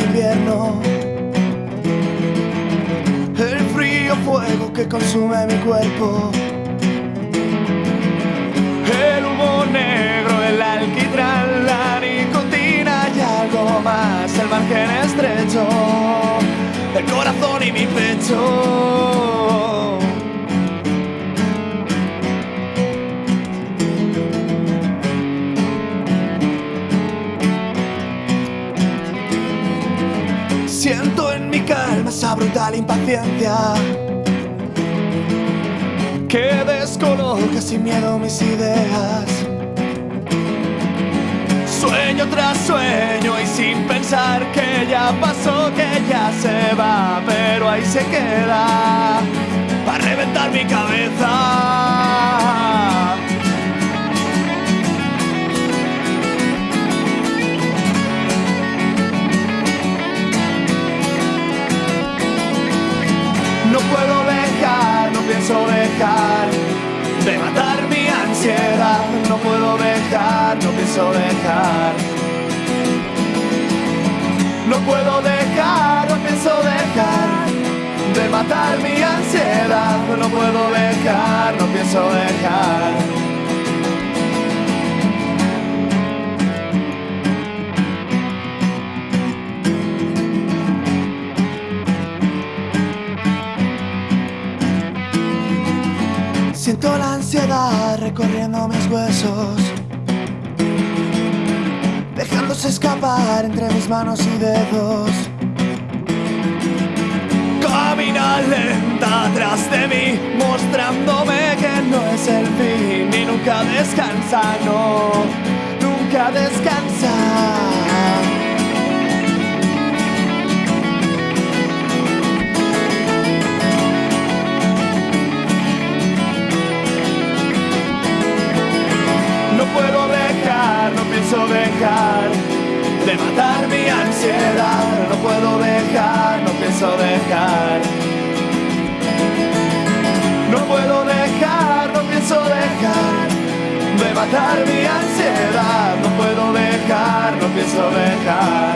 invierno. El frío fuego que consume mi cuerpo. El humo negro, el alquitrán, la nicotina y algo más. El margen estrecho, el corazón y mi pecho. Esa brutal impaciencia que descoloca sin miedo mis ideas. Sueño tras sueño y sin pensar que ya pasó, que ya se va, pero ahí se queda para reventar mi cabeza. De matar mi ansiedad. No puedo dejar, no pienso dejar. No puedo dejar, no pienso dejar de matar mi ansiedad. No puedo dejar, no pienso dejar. Siento la ansiedad recorriendo mis huesos, dejándose escapar entre mis manos y dedos. Camina lenta atrás de mí, mostrándome que no es el fin y nunca descansa, no, nunca descansa. Matar mi ansiedad. No puedo dejar, no pienso dejar. No puedo dejar, no pienso dejar de matar mi ansiedad. No puedo dejar, no pienso dejar.